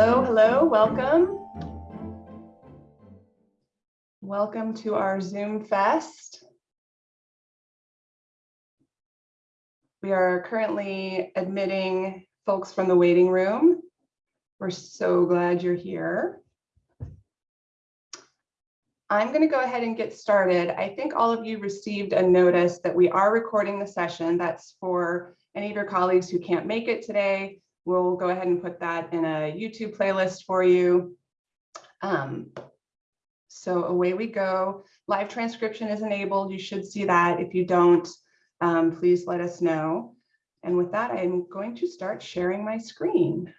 Hello, hello, welcome. Welcome to our Zoom Fest. We are currently admitting folks from the waiting room. We're so glad you're here. I'm going to go ahead and get started. I think all of you received a notice that we are recording the session. That's for any of your colleagues who can't make it today. We'll go ahead and put that in a YouTube playlist for you. Um, so away we go. Live transcription is enabled. You should see that. If you don't, um, please let us know. And with that, I'm going to start sharing my screen.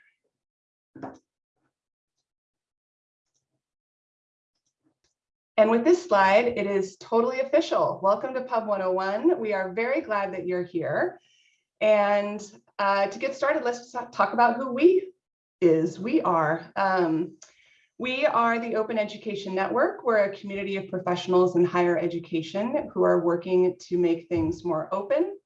And with this slide, it is totally official. Welcome to Pub 101. We are very glad that you're here. And uh, to get started, let's talk about who we is. We are. Um, we are the Open Education Network. We're a community of professionals in higher education who are working to make things more open.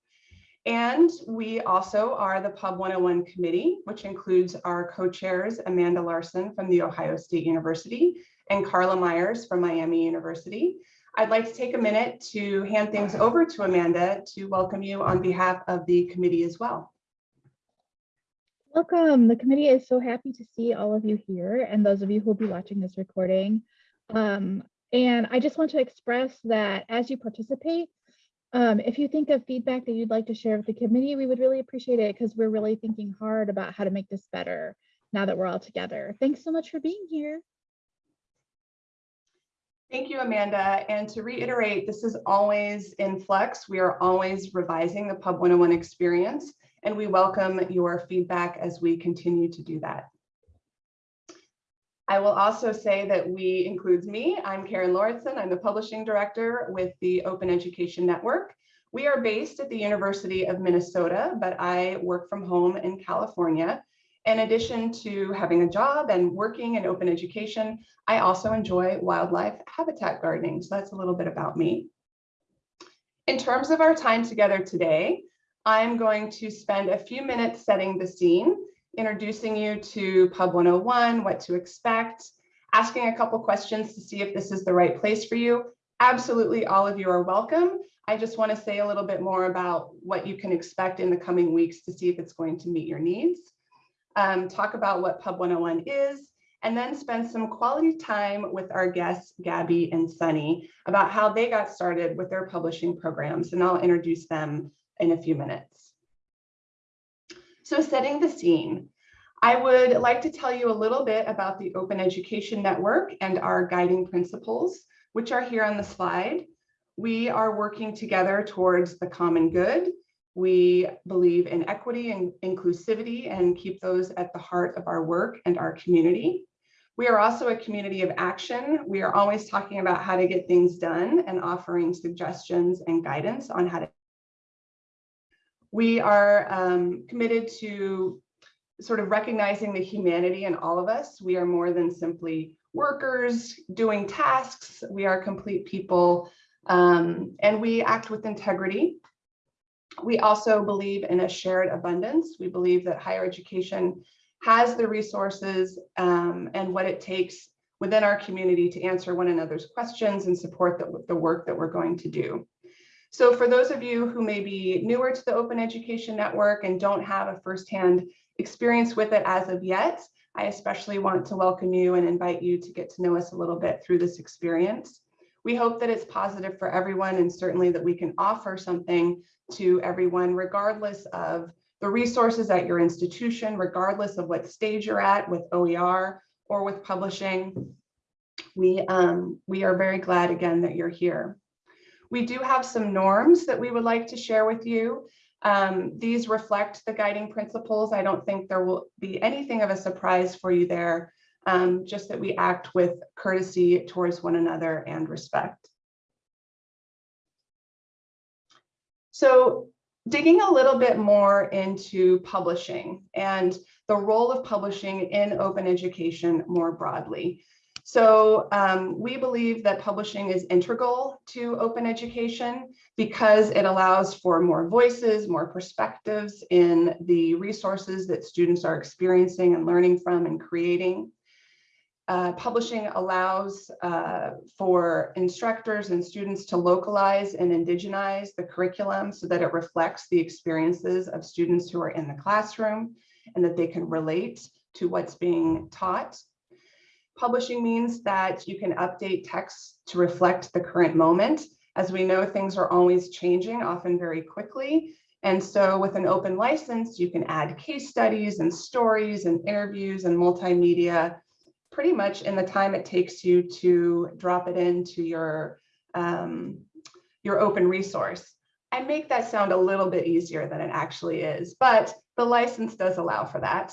And we also are the Pub 101 committee, which includes our co-chairs, Amanda Larson from The Ohio State University and Carla Myers from Miami University. I'd like to take a minute to hand things over to Amanda to welcome you on behalf of the committee as well. Welcome. The committee is so happy to see all of you here and those of you who will be watching this recording. Um, and I just want to express that as you participate, um, if you think of feedback that you'd like to share with the committee, we would really appreciate it because we're really thinking hard about how to make this better now that we're all together. Thanks so much for being here. Thank you, Amanda. And to reiterate, this is always in flux. We are always revising the Pub 101 experience, and we welcome your feedback as we continue to do that. I will also say that we includes me. I'm Karen Lauritsen. I'm the publishing director with the Open Education Network. We are based at the University of Minnesota, but I work from home in California. In addition to having a job and working in open education, I also enjoy wildlife habitat gardening. So that's a little bit about me. In terms of our time together today, I'm going to spend a few minutes setting the scene, introducing you to Pub 101, what to expect, asking a couple questions to see if this is the right place for you. Absolutely all of you are welcome. I just want to say a little bit more about what you can expect in the coming weeks to see if it's going to meet your needs um, talk about what Pub 101 is, and then spend some quality time with our guests, Gabby and Sunny, about how they got started with their publishing programs, and I'll introduce them in a few minutes. So setting the scene, I would like to tell you a little bit about the Open Education Network and our guiding principles, which are here on the slide. We are working together towards the common good, we believe in equity and inclusivity and keep those at the heart of our work and our community. We are also a community of action. We are always talking about how to get things done and offering suggestions and guidance on how to. We are um, committed to sort of recognizing the humanity in all of us. We are more than simply workers doing tasks. We are complete people um, and we act with integrity we also believe in a shared abundance. We believe that higher education has the resources um, and what it takes within our community to answer one another's questions and support the, the work that we're going to do. So for those of you who may be newer to the Open Education Network and don't have a firsthand experience with it as of yet, I especially want to welcome you and invite you to get to know us a little bit through this experience. We hope that it's positive for everyone and certainly that we can offer something to everyone, regardless of the resources at your institution, regardless of what stage you're at with OER or with publishing. We, um, we are very glad again that you're here. We do have some norms that we would like to share with you. Um, these reflect the guiding principles. I don't think there will be anything of a surprise for you there, um, just that we act with courtesy towards one another and respect. So digging a little bit more into publishing and the role of publishing in open education more broadly. So um, we believe that publishing is integral to open education because it allows for more voices, more perspectives in the resources that students are experiencing and learning from and creating. Uh, publishing allows uh, for instructors and students to localize and indigenize the curriculum so that it reflects the experiences of students who are in the classroom and that they can relate to what's being taught. Publishing means that you can update texts to reflect the current moment. As we know, things are always changing, often very quickly. And so with an open license, you can add case studies and stories and interviews and multimedia pretty much in the time it takes you to drop it into your, um, your open resource. I make that sound a little bit easier than it actually is, but the license does allow for that.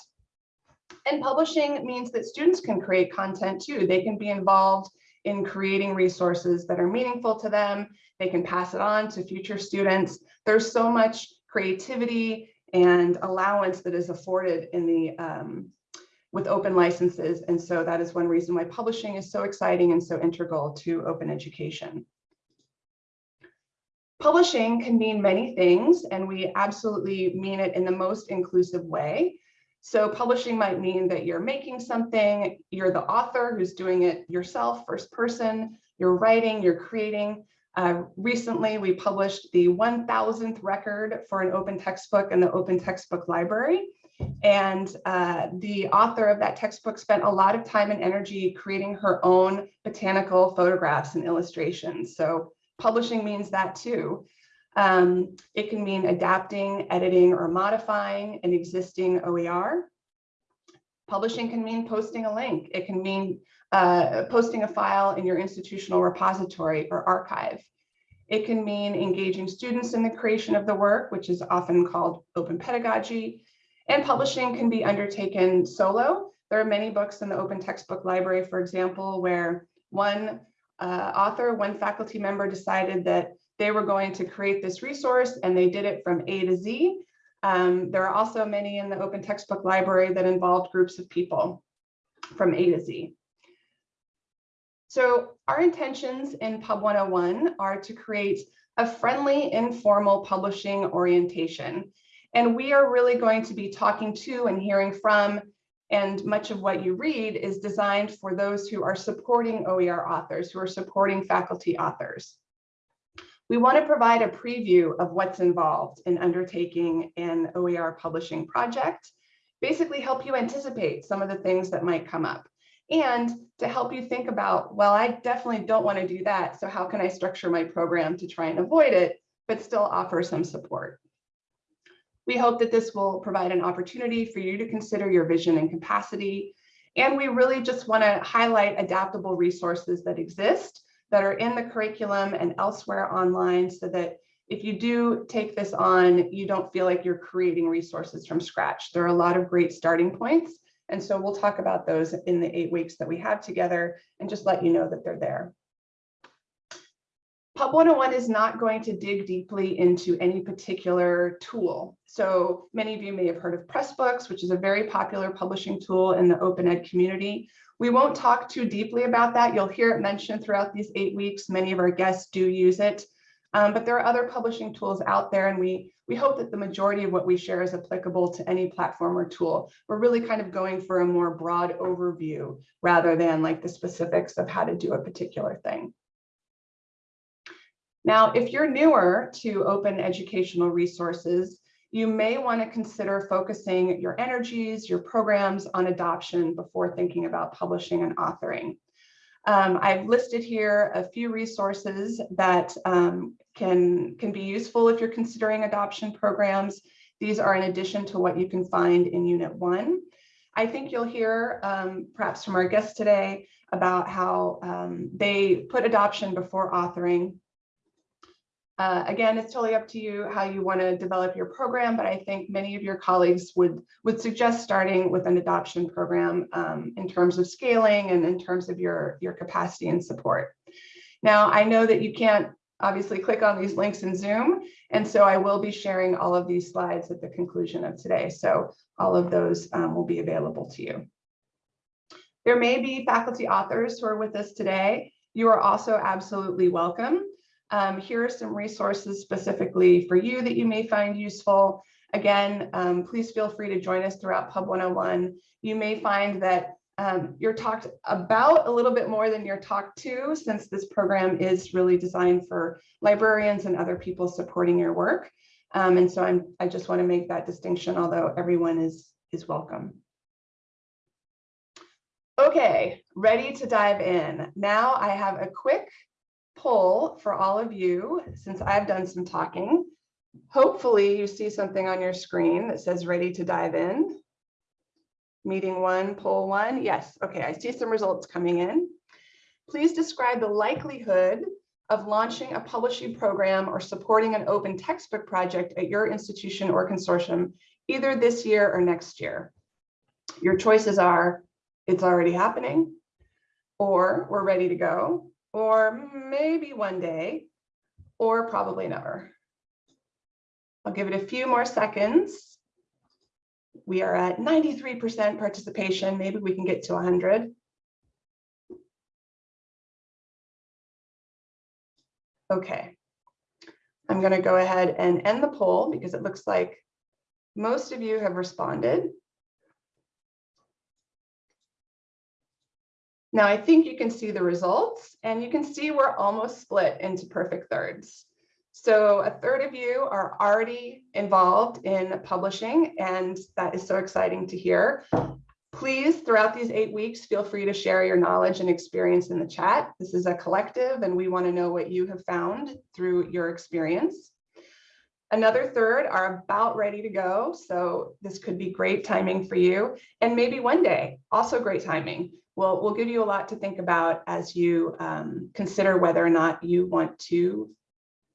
And publishing means that students can create content too. They can be involved in creating resources that are meaningful to them. They can pass it on to future students. There's so much creativity and allowance that is afforded in the um, with open licenses. And so that is one reason why publishing is so exciting and so integral to open education. Publishing can mean many things, and we absolutely mean it in the most inclusive way. So publishing might mean that you're making something, you're the author who's doing it yourself, first person, you're writing, you're creating. Uh, recently, we published the 1000th record for an open textbook in the Open Textbook Library. And uh, the author of that textbook spent a lot of time and energy creating her own botanical photographs and illustrations. So publishing means that too. Um, it can mean adapting, editing, or modifying an existing OER. Publishing can mean posting a link. It can mean uh, posting a file in your institutional repository or archive. It can mean engaging students in the creation of the work, which is often called open pedagogy. And publishing can be undertaken solo. There are many books in the open textbook library, for example, where one uh, author, one faculty member decided that they were going to create this resource and they did it from A to Z. Um, there are also many in the open textbook library that involved groups of people from A to Z. So our intentions in Pub 101 are to create a friendly, informal publishing orientation. And we are really going to be talking to and hearing from, and much of what you read is designed for those who are supporting OER authors, who are supporting faculty authors. We want to provide a preview of what's involved in undertaking an OER publishing project, basically help you anticipate some of the things that might come up and to help you think about, well, I definitely don't want to do that. So how can I structure my program to try and avoid it, but still offer some support? We hope that this will provide an opportunity for you to consider your vision and capacity. And we really just want to highlight adaptable resources that exist that are in the curriculum and elsewhere online so that if you do take this on, you don't feel like you're creating resources from scratch. There are a lot of great starting points and so we'll talk about those in the eight weeks that we have together and just let you know that they're there. Pub 101 is not going to dig deeply into any particular tool. So many of you may have heard of Pressbooks, which is a very popular publishing tool in the open ed community. We won't talk too deeply about that. You'll hear it mentioned throughout these eight weeks. Many of our guests do use it. Um, but there are other publishing tools out there and we, we hope that the majority of what we share is applicable to any platform or tool. We're really kind of going for a more broad overview rather than like the specifics of how to do a particular thing. Now, if you're newer to open educational resources, you may want to consider focusing your energies, your programs on adoption before thinking about publishing and authoring. Um, I've listed here a few resources that um, can, can be useful if you're considering adoption programs. These are in addition to what you can find in Unit 1. I think you'll hear um, perhaps from our guests today about how um, they put adoption before authoring uh, again, it's totally up to you how you want to develop your program, but I think many of your colleagues would, would suggest starting with an adoption program um, in terms of scaling and in terms of your, your capacity and support. Now, I know that you can't obviously click on these links in Zoom, and so I will be sharing all of these slides at the conclusion of today. So all of those um, will be available to you. There may be faculty authors who are with us today. You are also absolutely welcome. Um, here are some resources specifically for you that you may find useful. Again, um, please feel free to join us throughout Pub 101. You may find that um, you're talked about a little bit more than you're talked to since this program is really designed for librarians and other people supporting your work. Um, and so I'm, I just want to make that distinction, although everyone is, is welcome. Okay, ready to dive in. Now I have a quick poll for all of you, since I've done some talking. Hopefully you see something on your screen that says ready to dive in. Meeting one, poll one. Yes, okay, I see some results coming in. Please describe the likelihood of launching a publishing program or supporting an open textbook project at your institution or consortium, either this year or next year. Your choices are, it's already happening, or we're ready to go, or maybe one day, or probably never. I'll give it a few more seconds. We are at 93% participation. Maybe we can get to 100. Okay. I'm going to go ahead and end the poll because it looks like most of you have responded. Now I think you can see the results and you can see we're almost split into perfect thirds. So a third of you are already involved in publishing and that is so exciting to hear. Please, throughout these eight weeks, feel free to share your knowledge and experience in the chat. This is a collective and we want to know what you have found through your experience. Another third are about ready to go. So this could be great timing for you. And maybe one day, also great timing. We'll, we'll give you a lot to think about as you um, consider whether or not you want to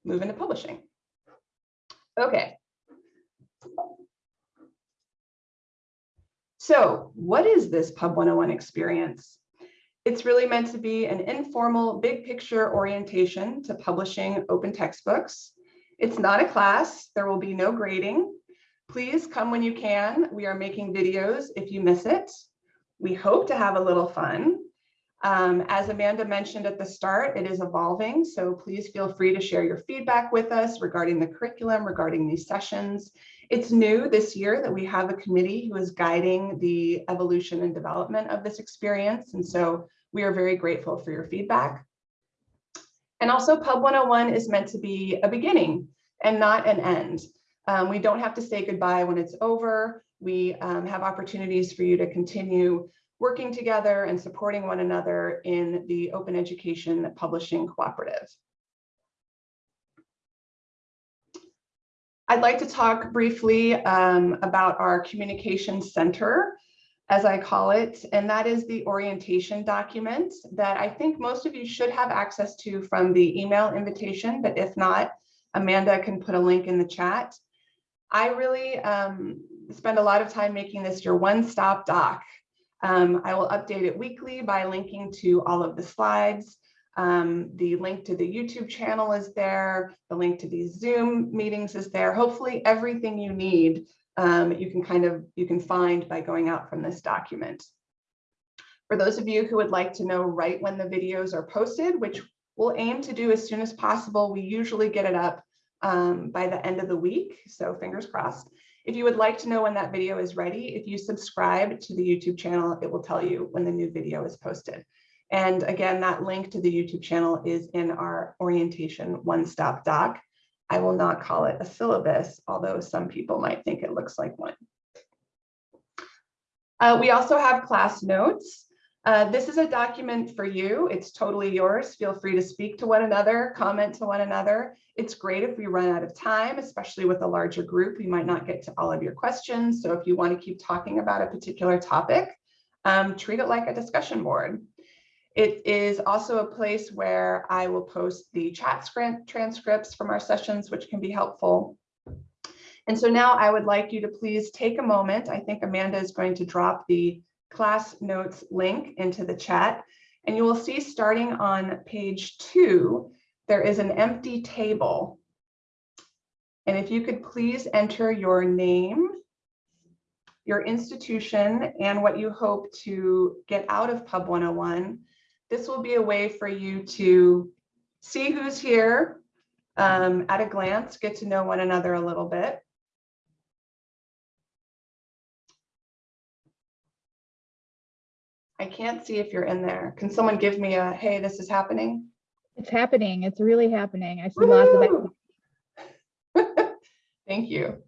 move into publishing. Okay. So what is this Pub 101 experience? It's really meant to be an informal, big picture orientation to publishing open textbooks. It's not a class. There will be no grading. Please come when you can. We are making videos if you miss it. We hope to have a little fun. Um, as Amanda mentioned at the start, it is evolving, so please feel free to share your feedback with us regarding the curriculum, regarding these sessions. It's new this year that we have a committee who is guiding the evolution and development of this experience, and so we are very grateful for your feedback. And also Pub 101 is meant to be a beginning and not an end. Um, we don't have to say goodbye when it's over. We um, have opportunities for you to continue working together and supporting one another in the Open Education Publishing Cooperative. I'd like to talk briefly um, about our communication center, as I call it, and that is the orientation document that I think most of you should have access to from the email invitation, but if not, Amanda can put a link in the chat. I really um, spend a lot of time making this your one-stop doc. Um, I will update it weekly by linking to all of the slides. Um, the link to the YouTube channel is there. The link to these Zoom meetings is there. Hopefully everything you need um, you can kind of you can find by going out from this document. For those of you who would like to know right when the videos are posted, which we'll aim to do as soon as possible, we usually get it up um, by the end of the week. So fingers crossed. If you would like to know when that video is ready, if you subscribe to the YouTube channel, it will tell you when the new video is posted. And again, that link to the YouTube channel is in our orientation one-stop doc. I will not call it a syllabus, although some people might think it looks like one. Uh, we also have class notes. Uh, this is a document for you. It's totally yours. Feel free to speak to one another, comment to one another. It's great if we run out of time, especially with a larger group. We might not get to all of your questions. So if you want to keep talking about a particular topic, um, treat it like a discussion board. It is also a place where I will post the chat transcripts from our sessions, which can be helpful. And so now I would like you to please take a moment. I think Amanda is going to drop the class notes link into the chat. And you will see starting on page two, there is an empty table. And if you could please enter your name your institution, and what you hope to get out of Pub 101. This will be a way for you to see who's here um, at a glance, get to know one another a little bit. I can't see if you're in there. Can someone give me a, hey, this is happening? It's happening. It's really happening. I see lots of activity. Thank you.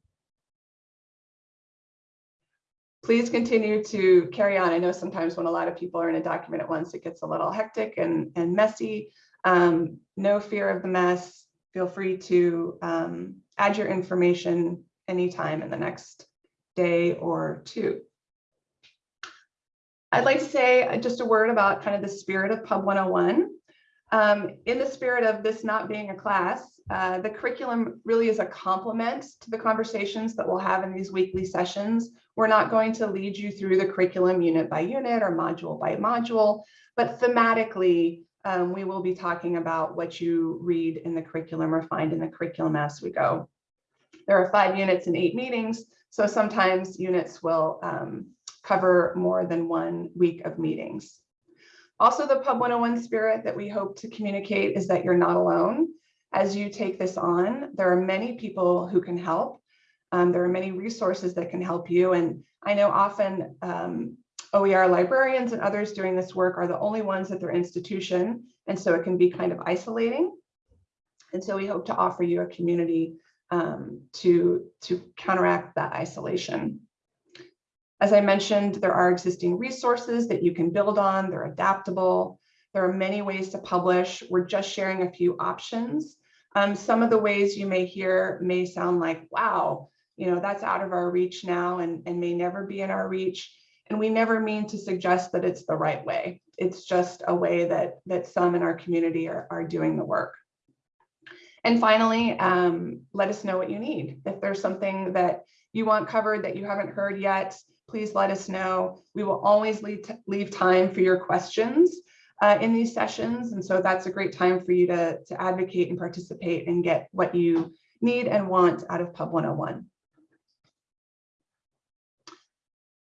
Please continue to carry on. I know sometimes when a lot of people are in a document at once, it gets a little hectic and, and messy. Um, no fear of the mess. Feel free to um, add your information anytime in the next day or two. I'd like to say just a word about kind of the spirit of Pub 101. Um, in the spirit of this not being a class, uh, the curriculum really is a complement to the conversations that we'll have in these weekly sessions. We're not going to lead you through the curriculum unit by unit or module by module, but thematically, um, we will be talking about what you read in the curriculum or find in the curriculum as we go. There are five units and eight meetings, so sometimes units will um, cover more than one week of meetings. Also, the Pub 101 spirit that we hope to communicate is that you're not alone. As you take this on, there are many people who can help. Um, there are many resources that can help you. And I know often um, OER librarians and others doing this work are the only ones at their institution. And so it can be kind of isolating. And so we hope to offer you a community um, to, to counteract that isolation. As I mentioned, there are existing resources that you can build on. They're adaptable. There are many ways to publish. We're just sharing a few options. Um, some of the ways you may hear may sound like, wow, you know, that's out of our reach now and, and may never be in our reach. And we never mean to suggest that it's the right way. It's just a way that, that some in our community are, are doing the work. And finally, um, let us know what you need. If there's something that you want covered that you haven't heard yet, please let us know. We will always leave, leave time for your questions uh, in these sessions. And so that's a great time for you to, to advocate and participate and get what you need and want out of Pub 101.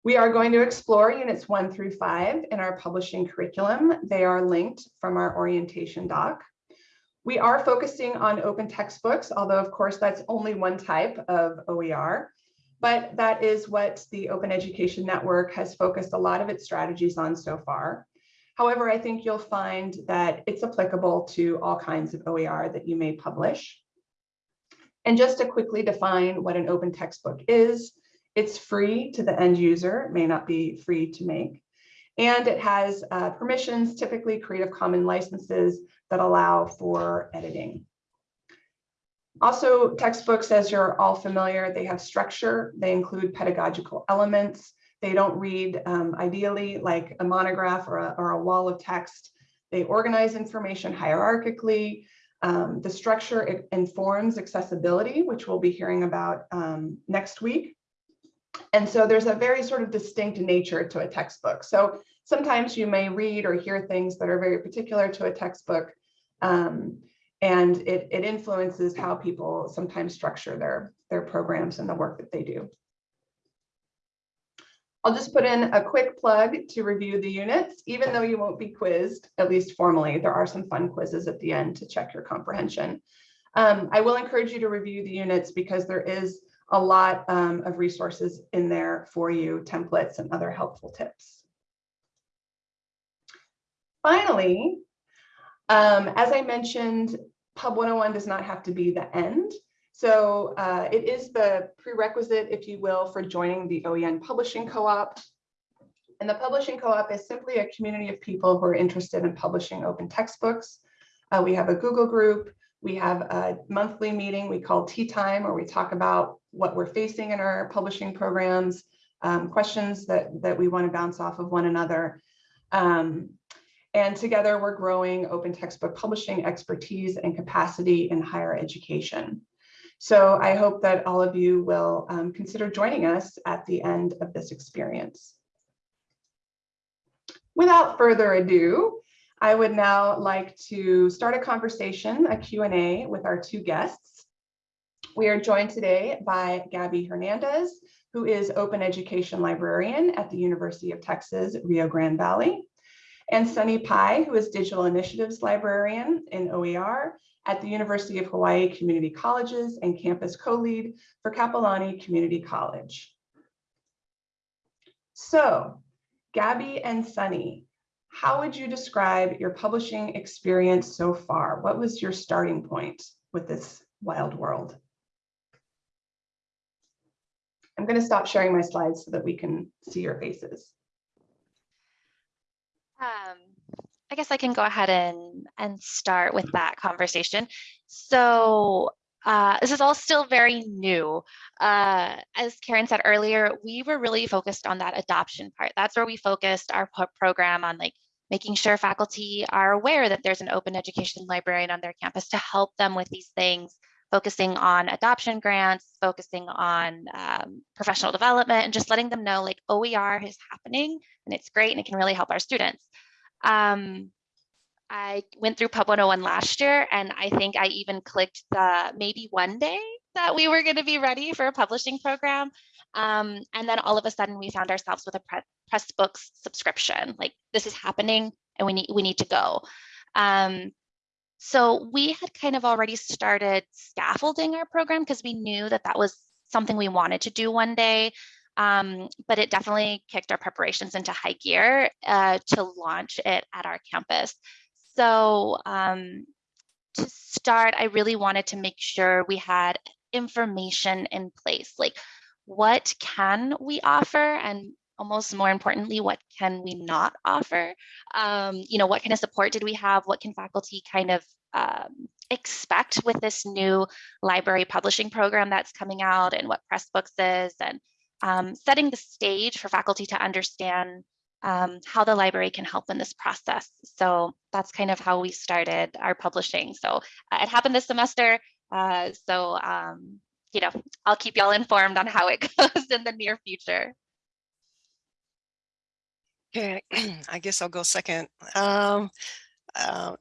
We are going to explore units one through five in our publishing curriculum. They are linked from our orientation doc. We are focusing on open textbooks, although of course that's only one type of OER, but that is what the Open Education Network has focused a lot of its strategies on so far. However, I think you'll find that it's applicable to all kinds of OER that you may publish. And just to quickly define what an open textbook is, it's free to the end user, it may not be free to make. And it has uh, permissions, typically Creative Commons licenses that allow for editing. Also, textbooks, as you're all familiar, they have structure. They include pedagogical elements. They don't read um, ideally like a monograph or a, or a wall of text. They organize information hierarchically. Um, the structure informs accessibility, which we'll be hearing about um, next week. And so there's a very sort of distinct nature to a textbook. So sometimes you may read or hear things that are very particular to a textbook. Um, and it, it influences how people sometimes structure their, their programs and the work that they do. I'll just put in a quick plug to review the units, even though you won't be quizzed, at least formally, there are some fun quizzes at the end to check your comprehension. Um, I will encourage you to review the units because there is a lot um, of resources in there for you, templates and other helpful tips. Finally, um, as I mentioned, Pub 101 does not have to be the end. So uh, it is the prerequisite, if you will, for joining the OEN Publishing Co-op. And the Publishing Co-op is simply a community of people who are interested in publishing open textbooks. Uh, we have a Google group. We have a monthly meeting we call Tea Time, where we talk about what we're facing in our publishing programs, um, questions that, that we want to bounce off of one another. Um, and together we're growing open textbook publishing expertise and capacity in higher education. So I hope that all of you will um, consider joining us at the end of this experience. Without further ado, I would now like to start a conversation, a Q&A with our two guests. We are joined today by Gabby Hernandez, who is Open Education Librarian at the University of Texas, Rio Grande Valley, and Sunny Pai, who is Digital Initiatives Librarian in OER at the University of Hawaii Community Colleges and Campus Co-Lead for Kapiolani Community College. So, Gabby and Sunny, how would you describe your publishing experience so far? What was your starting point with this wild world? I'm going to stop sharing my slides so that we can see your faces. Um, I guess I can go ahead and, and start with that conversation. So uh, this is all still very new. Uh, as Karen said earlier, we were really focused on that adoption part. That's where we focused our program on like making sure faculty are aware that there's an open education librarian on their campus to help them with these things focusing on adoption grants, focusing on um, professional development, and just letting them know like OER is happening and it's great and it can really help our students. Um, I went through Pub 101 last year and I think I even clicked the maybe one day that we were going to be ready for a publishing program. Um, and then all of a sudden we found ourselves with a pre Pressbooks subscription. Like this is happening and we need we need to go. Um, so we had kind of already started scaffolding our program because we knew that that was something we wanted to do one day. Um, but it definitely kicked our preparations into high gear uh, to launch it at our campus. So um, to start, I really wanted to make sure we had information in place, like what can we offer and almost more importantly, what can we not offer? Um, you know, what kind of support did we have? What can faculty kind of um, expect with this new library publishing program that's coming out and what Pressbooks is and um, setting the stage for faculty to understand um, how the library can help in this process. So that's kind of how we started our publishing. So uh, it happened this semester. Uh, so, um, you know, I'll keep y'all informed on how it goes in the near future. Okay, I guess I'll go second. Um, uh,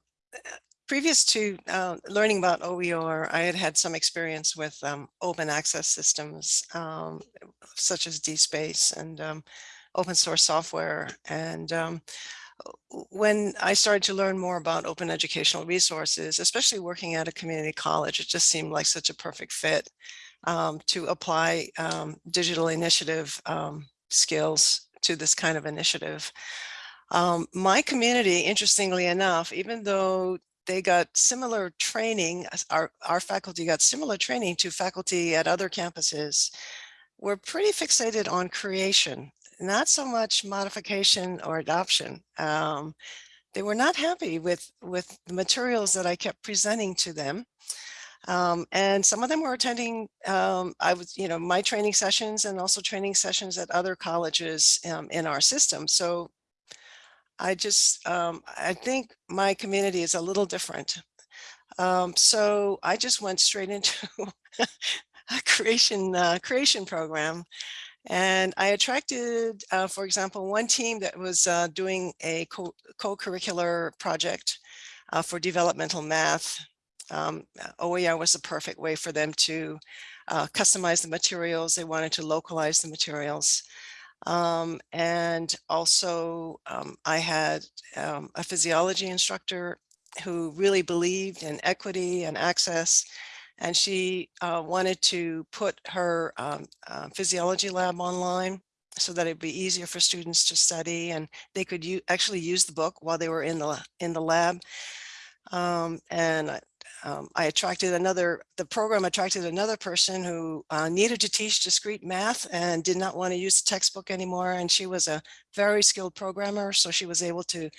previous to uh, learning about OER, I had had some experience with um, open access systems, um, such as DSpace and um, open source software. And um, when I started to learn more about open educational resources, especially working at a community college, it just seemed like such a perfect fit um, to apply digital initiative skills to this kind of initiative. Um, my community, interestingly enough, even though they got similar training, our, our faculty got similar training to faculty at other campuses, we're pretty fixated on creation, not so much modification or adoption. Um, they were not happy with, with the materials that I kept presenting to them. Um, and some of them were attending, um, I was, you know, my training sessions and also training sessions at other colleges um, in our system. So I just, um, I think my community is a little different. Um, so I just went straight into a creation, uh, creation program. And I attracted, uh, for example, one team that was uh, doing a co-curricular co project uh, for developmental math um, OER was the perfect way for them to uh, customize the materials. They wanted to localize the materials. Um, and also um, I had um, a physiology instructor who really believed in equity and access. And she uh, wanted to put her um, uh, physiology lab online so that it'd be easier for students to study and they could actually use the book while they were in the in the lab. Um, and um, I attracted another, the program attracted another person who uh, needed to teach discrete math and did not want to use the textbook anymore. And she was a very skilled programmer. So she was able to,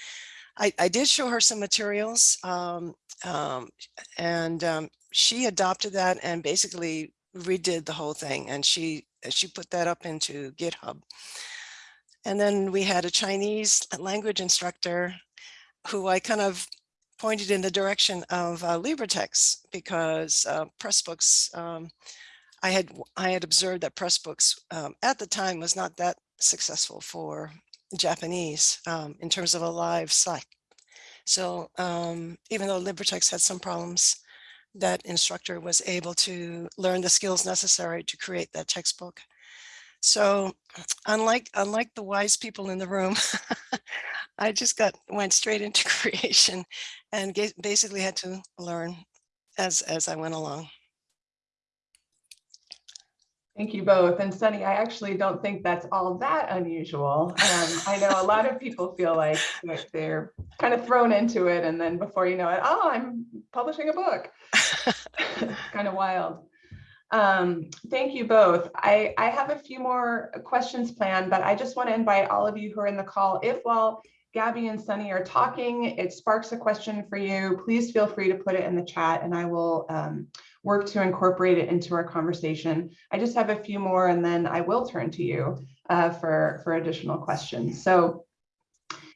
I, I did show her some materials um, um, and um, she adopted that and basically redid the whole thing. And she, she put that up into GitHub. And then we had a Chinese language instructor who I kind of pointed in the direction of uh, LibreText because uh, Pressbooks, um, I had I had observed that Pressbooks um, at the time was not that successful for Japanese um, in terms of a live site. So um, even though LibreText had some problems, that instructor was able to learn the skills necessary to create that textbook. So unlike unlike the wise people in the room, I just got went straight into creation and basically had to learn as as I went along. Thank you both. And Sunny, I actually don't think that's all that unusual. Um, I know a lot of people feel like they're kind of thrown into it and then before you know it, oh, I'm publishing a book. kind of wild. Um, thank you both. I, I have a few more questions planned, but I just want to invite all of you who are in the call, if while Gabby and Sunny are talking, it sparks a question for you, please feel free to put it in the chat and I will um, work to incorporate it into our conversation. I just have a few more and then I will turn to you uh, for, for additional questions. So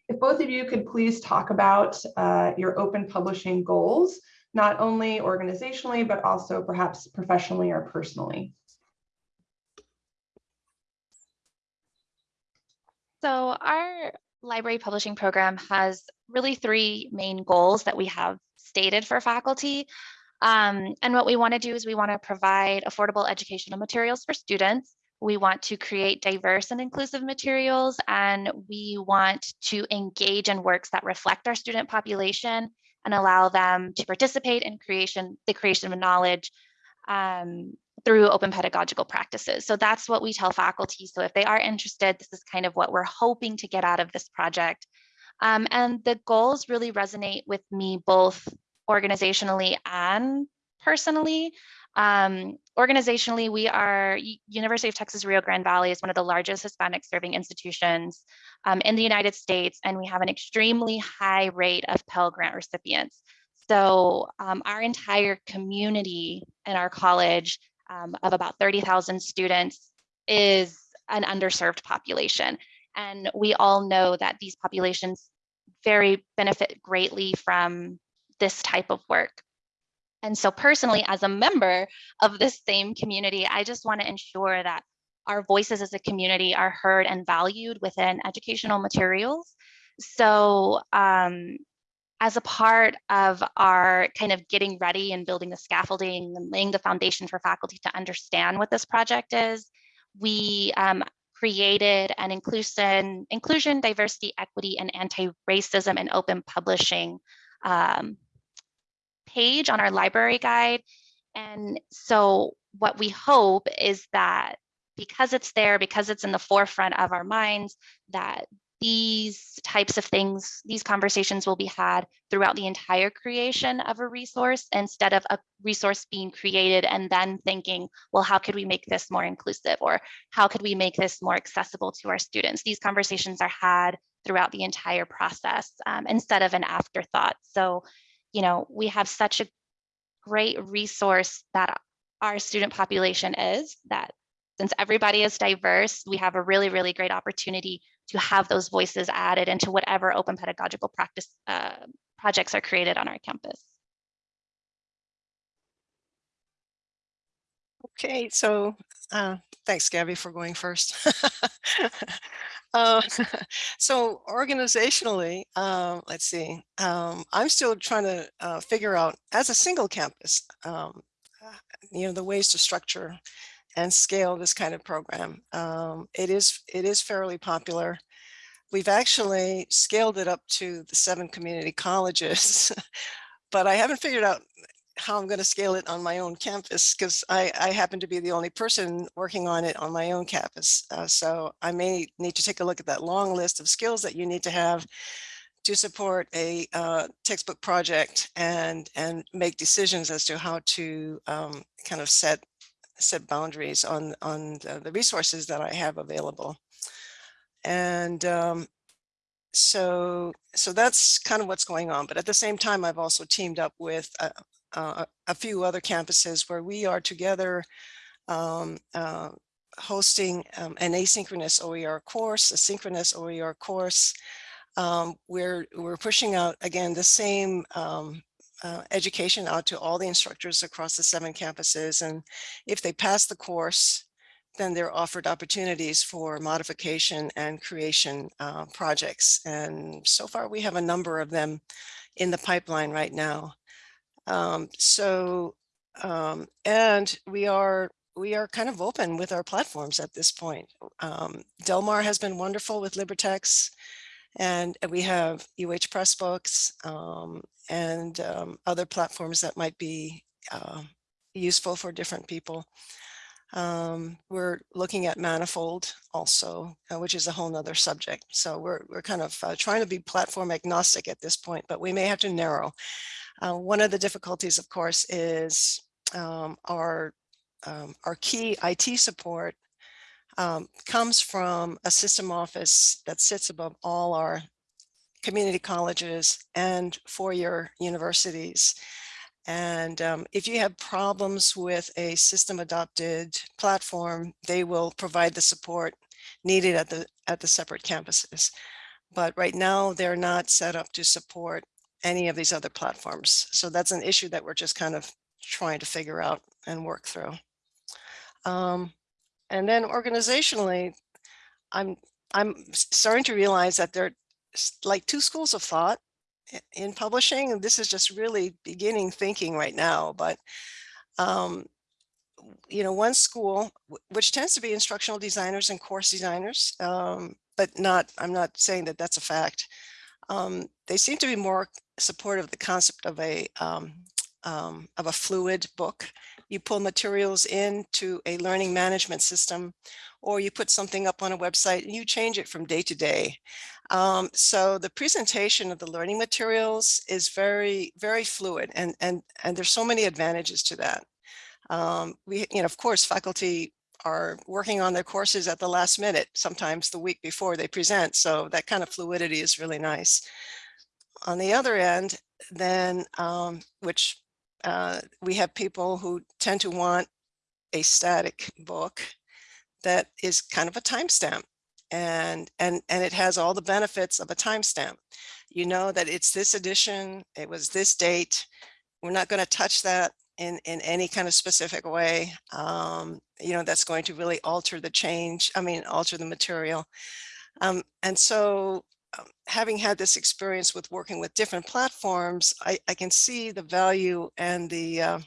if both of you could please talk about uh, your open publishing goals, not only organizationally, but also perhaps professionally or personally. So our library publishing program has really three main goals that we have stated for faculty. Um, and what we want to do is we want to provide affordable educational materials for students. We want to create diverse and inclusive materials, and we want to engage in works that reflect our student population and allow them to participate in creation, the creation of knowledge um, through open pedagogical practices. So that's what we tell faculty. So if they are interested, this is kind of what we're hoping to get out of this project. Um, and the goals really resonate with me both organizationally and personally. Um, organizationally, we are University of Texas Rio Grande Valley is one of the largest Hispanic serving institutions um, in the United States, and we have an extremely high rate of Pell Grant recipients. So um, our entire community in our college um, of about 30,000 students is an underserved population. And we all know that these populations very benefit greatly from this type of work. And so personally, as a member of this same community, I just want to ensure that our voices as a community are heard and valued within educational materials. So um, as a part of our kind of getting ready and building the scaffolding and laying the foundation for faculty to understand what this project is, we um, created an inclusion, inclusion, diversity, equity, and anti-racism and open publishing um, page on our library guide. And so what we hope is that because it's there, because it's in the forefront of our minds, that these types of things, these conversations will be had throughout the entire creation of a resource instead of a resource being created and then thinking, well, how could we make this more inclusive or how could we make this more accessible to our students? These conversations are had throughout the entire process um, instead of an afterthought. So you know, we have such a great resource that our student population is that since everybody is diverse, we have a really, really great opportunity to have those voices added into whatever open pedagogical practice uh, projects are created on our campus. Okay, so uh, thanks, Gabby, for going first. uh, so organizationally, um, let's see, um, I'm still trying to uh, figure out as a single campus, um, uh, you know, the ways to structure and scale this kind of program. Um, it is it is fairly popular. We've actually scaled it up to the seven community colleges, but I haven't figured out how I'm going to scale it on my own campus because I, I, happen to be the only person working on it on my own campus. Uh, so I may need to take a look at that long list of skills that you need to have to support a uh, textbook project and and make decisions as to how to um, kind of set set boundaries on on the, resources that I have available. And um, so so that's kind of what's going on. But at the same time, I've also teamed up with uh, uh, a few other campuses where we are together um, uh, hosting um, an asynchronous OER course, a synchronous OER course. Um, we're, we're pushing out, again, the same um, uh, education out to all the instructors across the seven campuses. And if they pass the course, then they're offered opportunities for modification and creation uh, projects. And so far we have a number of them in the pipeline right now. Um, so, um, and we are we are kind of open with our platforms at this point. Um, Delmar has been wonderful with LibreText, and we have UH Pressbooks um, and um, other platforms that might be uh, useful for different people. Um, we're looking at Manifold also, uh, which is a whole nother subject. So we're, we're kind of uh, trying to be platform agnostic at this point, but we may have to narrow. Uh, one of the difficulties, of course, is um, our, um, our key IT support um, comes from a system office that sits above all our community colleges and four-year universities. And um, if you have problems with a system adopted platform, they will provide the support needed at the at the separate campuses. But right now, they're not set up to support any of these other platforms. So that's an issue that we're just kind of trying to figure out and work through. Um, and then organizationally, I'm I'm starting to realize that there are like two schools of thought in publishing, and this is just really beginning thinking right now, but um, you know, one school, which tends to be instructional designers and course designers, um, but not, I'm not saying that that's a fact. Um, they seem to be more supportive of the concept of a um, um, of a fluid book. You pull materials into a learning management system, or you put something up on a website and you change it from day to day. Um, so the presentation of the learning materials is very, very fluid and, and, and there's so many advantages to that. Um, we, you know, of course, faculty are working on their courses at the last minute, sometimes the week before they present. So that kind of fluidity is really nice. On the other end, then, um, which uh, we have people who tend to want a static book that is kind of a timestamp and and and it has all the benefits of a timestamp. You know that it's this edition, it was this date. We're not going to touch that in in any kind of specific way. Um, you know that's going to really alter the change. I mean, alter the material. Um, and so, um, having had this experience with working with different platforms, I, I can see the value and the uh,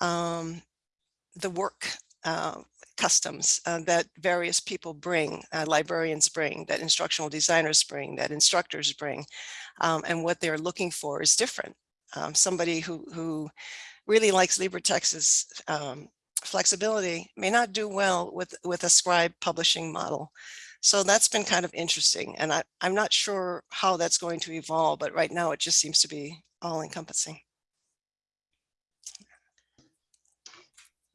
um, the work uh, customs uh, that various people bring, uh, librarians bring, that instructional designers bring, that instructors bring, um, and what they're looking for is different. Um, somebody who, who really likes LibreText's um, flexibility may not do well with, with a scribe publishing model. So that's been kind of interesting. And I, I'm not sure how that's going to evolve, but right now it just seems to be all encompassing.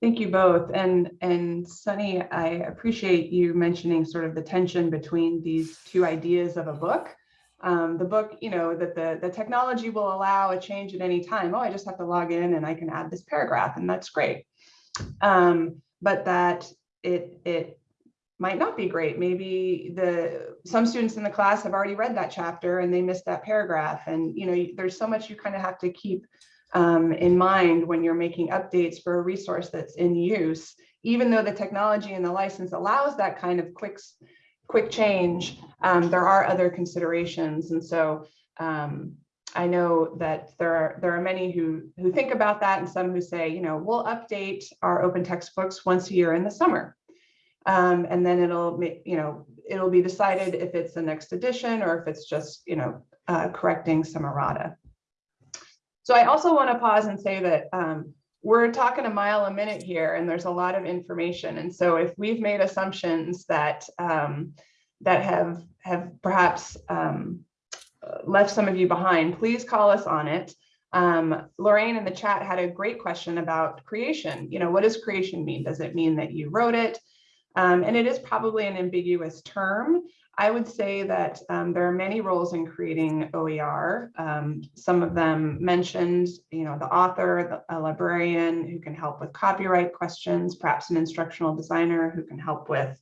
Thank you both. And, and Sunny, I appreciate you mentioning sort of the tension between these two ideas of a book. Um, the book, you know, that the, the technology will allow a change at any time. Oh, I just have to log in and I can add this paragraph and that's great. Um, but that it, it might not be great. Maybe the some students in the class have already read that chapter and they missed that paragraph. And, you know, there's so much you kind of have to keep um, in mind when you're making updates for a resource that's in use, even though the technology and the license allows that kind of quick, quick change, um, there are other considerations. And so um, I know that there are there are many who who think about that and some who say, you know, we'll update our open textbooks once a year in the summer. Um, and then it'll, you know, it'll be decided if it's the next edition or if it's just, you know, uh, correcting some errata. So I also want to pause and say that um, we're talking a mile a minute here and there's a lot of information. And so if we've made assumptions that um, that have have perhaps um, left some of you behind, please call us on it. Um, Lorraine in the chat had a great question about creation. You know, what does creation mean? Does it mean that you wrote it? Um, and it is probably an ambiguous term. I would say that um, there are many roles in creating OER. Um, some of them mentioned, you know, the author, the, a librarian who can help with copyright questions, perhaps an instructional designer who can help with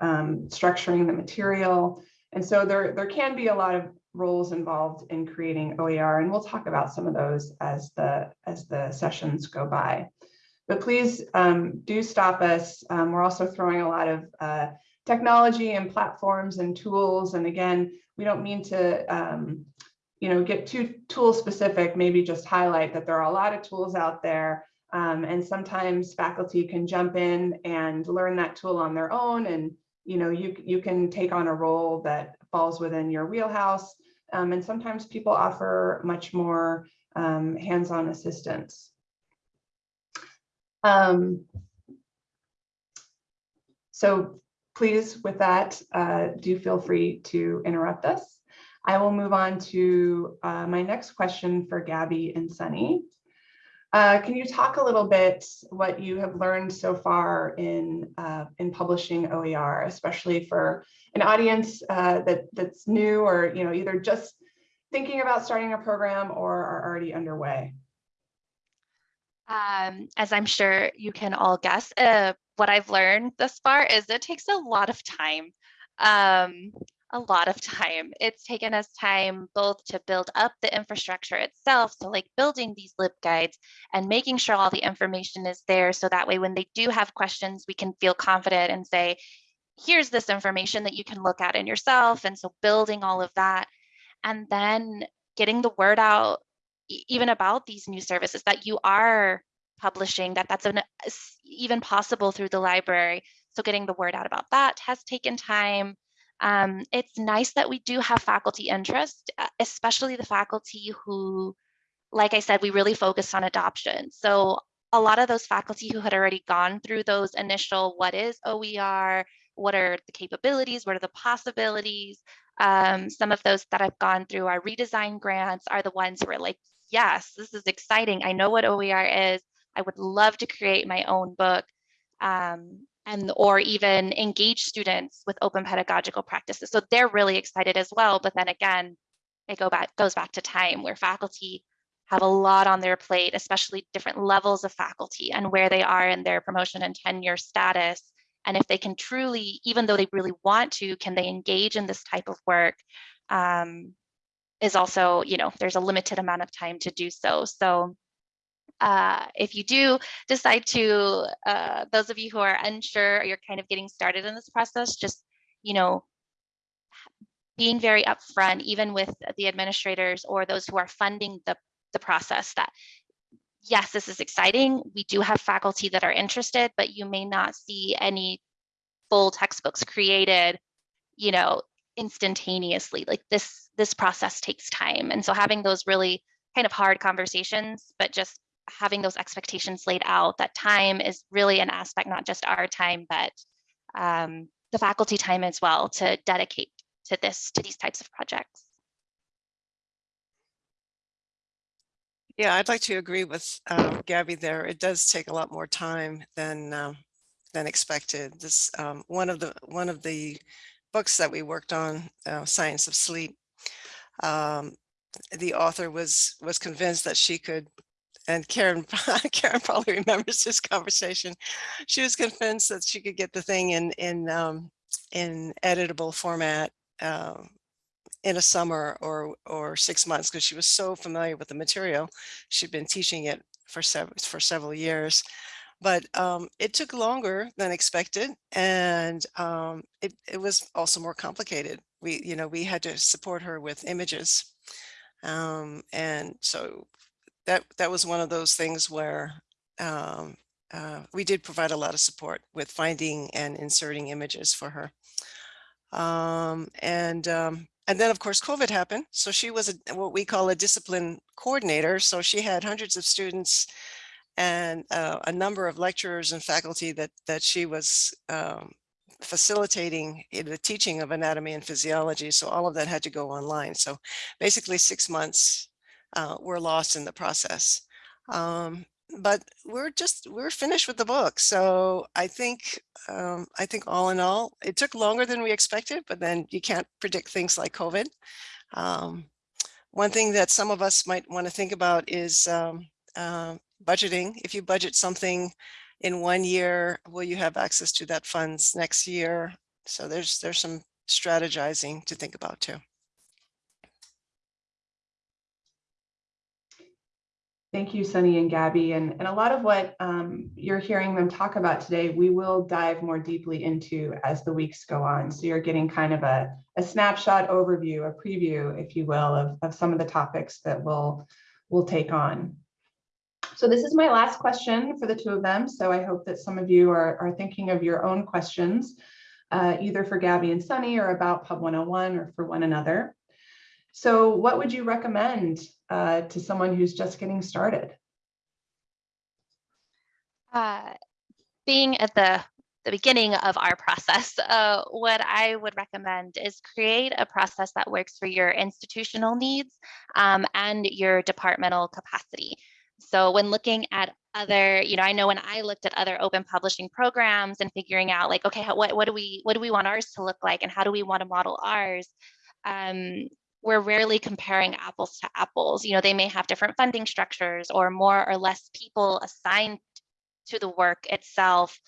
um, structuring the material. And so there, there can be a lot of roles involved in creating OER, and we'll talk about some of those as the, as the sessions go by. But please um, do stop us. Um, we're also throwing a lot of uh, technology and platforms and tools. And again, we don't mean to um, you know, get too tool specific, maybe just highlight that there are a lot of tools out there. Um, and sometimes faculty can jump in and learn that tool on their own. And, you know, you, you can take on a role that falls within your wheelhouse. Um, and sometimes people offer much more um, hands-on assistance. Um, so please, with that, uh, do feel free to interrupt us. I will move on to uh, my next question for Gabby and Sunny. Uh, can you talk a little bit what you have learned so far in uh, in publishing OER, especially for an audience uh, that that's new or you know either just thinking about starting a program or are already underway? Um, as I'm sure you can all guess, uh, what I've learned thus far is it takes a lot of time. Um, a lot of time. It's taken us time both to build up the infrastructure itself, so like building these LibGuides and making sure all the information is there so that way when they do have questions, we can feel confident and say, here's this information that you can look at in yourself. And so building all of that and then getting the word out even about these new services that you are publishing, that that's an, even possible through the library. So getting the word out about that has taken time. Um, it's nice that we do have faculty interest, especially the faculty who, like I said, we really focused on adoption. So a lot of those faculty who had already gone through those initial, what is OER, what are the capabilities, what are the possibilities, um, some of those that I've gone through our redesign grants are the ones who are like, yes, this is exciting. I know what OER is. I would love to create my own book. Um, and or even engage students with open pedagogical practices. So they're really excited as well. But then again, it go back goes back to time where faculty have a lot on their plate, especially different levels of faculty and where they are in their promotion and tenure status. And if they can truly, even though they really want to, can they engage in this type of work? Um, is also, you know, there's a limited amount of time to do so. So uh, if you do decide to, uh, those of you who are unsure, or you're kind of getting started in this process, just, you know, being very upfront, even with the administrators or those who are funding the, the process that, yes, this is exciting. We do have faculty that are interested, but you may not see any full textbooks created, you know, instantaneously. Like this, this process takes time. And so having those really kind of hard conversations, but just having those expectations laid out that time is really an aspect, not just our time, but um, the faculty time as well to dedicate to this, to these types of projects. Yeah, I'd like to agree with uh, Gabby there. It does take a lot more time than um, than expected. This um, one of the one of the books that we worked on, uh, Science of Sleep. Um, the author was was convinced that she could and Karen, Karen probably remembers this conversation. She was convinced that she could get the thing in in um, in editable format uh, in a summer or or six months because she was so familiar with the material. She'd been teaching it for several for several years, but um, it took longer than expected, and um, it it was also more complicated. We you know we had to support her with images, um, and so that that was one of those things where um, uh, we did provide a lot of support with finding and inserting images for her. Um, and um, and then of course COVID happened. So she was a, what we call a discipline coordinator. So she had hundreds of students and uh, a number of lecturers and faculty that that she was um, facilitating the teaching of anatomy and physiology. So all of that had to go online. So basically six months uh, were lost in the process. Um, but we're just we're finished with the book so i think um, i think all in all it took longer than we expected but then you can't predict things like covid um, one thing that some of us might want to think about is um, uh, budgeting if you budget something in one year will you have access to that funds next year so there's there's some strategizing to think about too Thank you, Sunny and Gabby. And, and a lot of what um, you're hearing them talk about today, we will dive more deeply into as the weeks go on. So you're getting kind of a, a snapshot overview, a preview, if you will, of, of some of the topics that we'll, we'll take on. So this is my last question for the two of them. So I hope that some of you are, are thinking of your own questions, uh, either for Gabby and Sunny or about Pub 101 or for one another. So what would you recommend uh, to someone who's just getting started? Uh, being at the, the beginning of our process, uh, what I would recommend is create a process that works for your institutional needs um, and your departmental capacity. So when looking at other, you know, I know when I looked at other open publishing programs and figuring out like, okay, what, what do we, what do we want ours to look like and how do we want to model ours? Um, we're rarely comparing apples to apples. You know, they may have different funding structures or more or less people assigned to the work itself,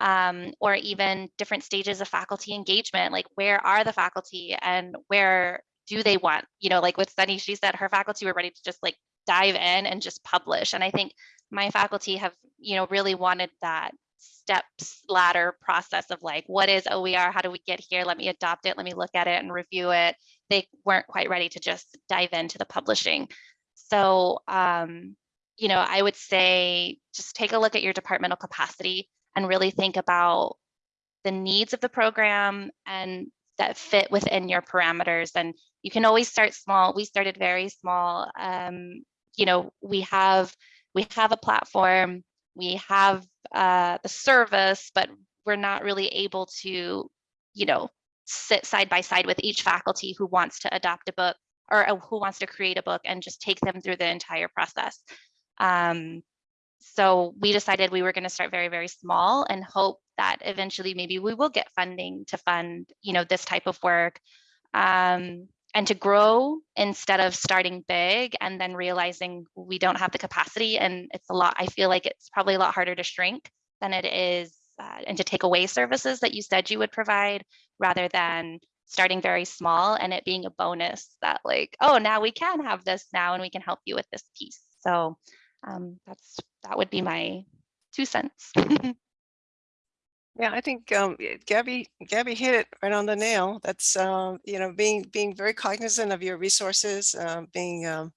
um, or even different stages of faculty engagement, like where are the faculty and where do they want, you know, like with Sunny, she said her faculty were ready to just like dive in and just publish. And I think my faculty have, you know, really wanted that steps ladder process of like, what is OER? How do we get here? Let me adopt it. Let me look at it and review it. They weren't quite ready to just dive into the publishing. So, um, you know, I would say just take a look at your departmental capacity and really think about the needs of the program and that fit within your parameters. And you can always start small. We started very small. Um, you know, we have we have a platform, we have uh, the service, but we're not really able to, you know, sit side by side with each faculty who wants to adopt a book or uh, who wants to create a book and just take them through the entire process. Um, so we decided we were going to start very, very small and hope that eventually maybe we will get funding to fund, you know, this type of work. Um, and to grow instead of starting big and then realizing we don't have the capacity and it's a lot i feel like it's probably a lot harder to shrink than it is uh, and to take away services that you said you would provide rather than starting very small and it being a bonus that like oh now we can have this now and we can help you with this piece. So um, that's that would be my two cents Yeah, I think um, Gabby Gabby hit it right on the nail. That's um, you know being being very cognizant of your resources, uh, being um,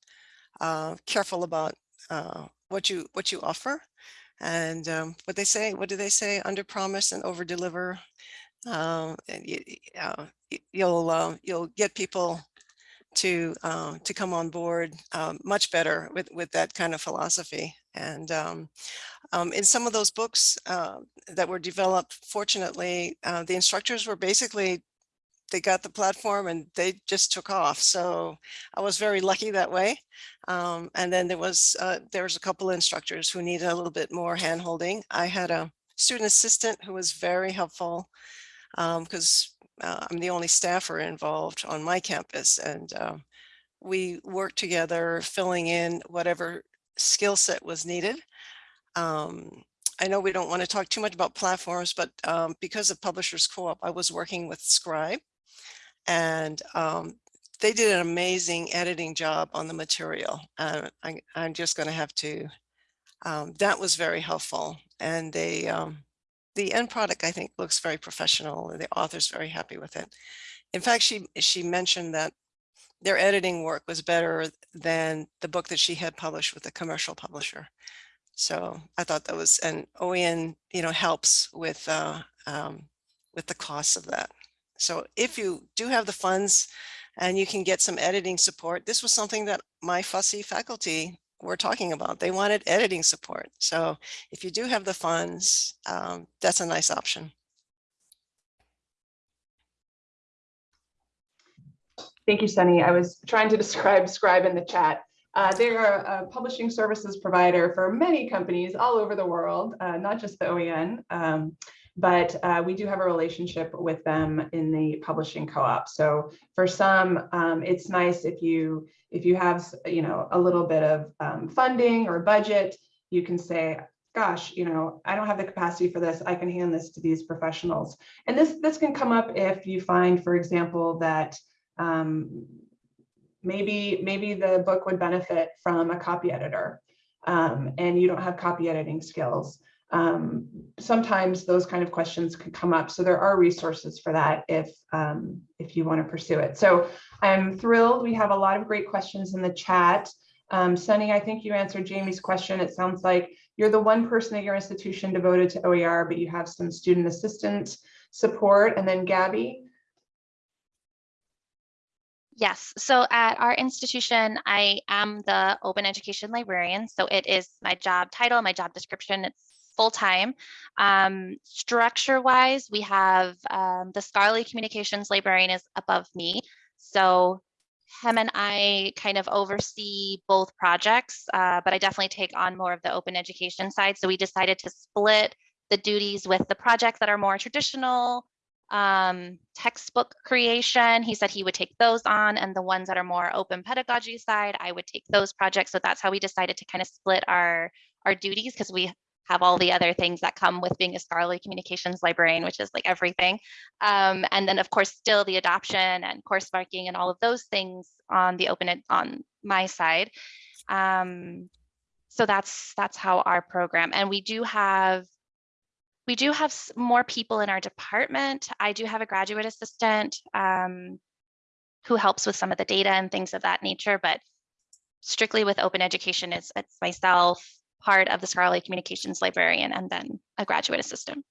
uh, careful about uh, what you what you offer, and um, what they say. What do they say? Under promise and over deliver. Um, and you, uh, you'll uh, you'll get people to uh, to come on board much better with with that kind of philosophy. And um, um, in some of those books uh, that were developed, fortunately, uh, the instructors were basically, they got the platform and they just took off. So I was very lucky that way. Um, and then there was, uh, there was a couple of instructors who needed a little bit more handholding. I had a student assistant who was very helpful because um, uh, I'm the only staffer involved on my campus. And um, we worked together filling in whatever skill set was needed. Um, I know we don't want to talk too much about platforms, but um, because of Publishers Co-op, I was working with Scribe and um, they did an amazing editing job on the material. Uh, I, am just going to have to, um, that was very helpful. And they, um, the end product, I think, looks very professional and the author's very happy with it. In fact, she, she mentioned that their editing work was better than the book that she had published with a commercial publisher. So I thought that was, and OEN, you know, helps with, uh, um, with the costs of that. So if you do have the funds and you can get some editing support, this was something that my fussy faculty were talking about. They wanted editing support. So if you do have the funds, um, that's a nice option. Thank you, Sunny. I was trying to describe Scribe in the chat. Uh, they're a publishing services provider for many companies all over the world, uh, not just the OEN, um, but uh, we do have a relationship with them in the publishing co-op. So for some, um, it's nice if you if you have you know a little bit of um, funding or budget, you can say, gosh, you know, I don't have the capacity for this. I can hand this to these professionals. And this this can come up if you find, for example, that um, maybe maybe the book would benefit from a copy editor um, and you don't have copy editing skills. Um, sometimes those kind of questions could come up. So there are resources for that if, um, if you want to pursue it. So I'm thrilled. We have a lot of great questions in the chat. Um, Sunny, I think you answered Jamie's question. It sounds like you're the one person at your institution devoted to OER, but you have some student assistant support. And then Gabby, Yes, so at our institution, I am the open education librarian. So it is my job title, my job description. It's full time. Um, structure wise, we have um, the scholarly communications librarian is above me. So him and I kind of oversee both projects, uh, but I definitely take on more of the open education side. So we decided to split the duties with the projects that are more traditional, um, textbook creation. He said he would take those on and the ones that are more open pedagogy side, I would take those projects. So that's how we decided to kind of split our, our duties because we have all the other things that come with being a scholarly communications librarian, which is like everything. Um, and then of course, still the adoption and course marking and all of those things on the open, ed- on my side. Um, so that's, that's how our program, and we do have we do have more people in our department. I do have a graduate assistant um, who helps with some of the data and things of that nature, but strictly with open education, it's, it's myself, part of the scholarly communications librarian, and then a graduate assistant.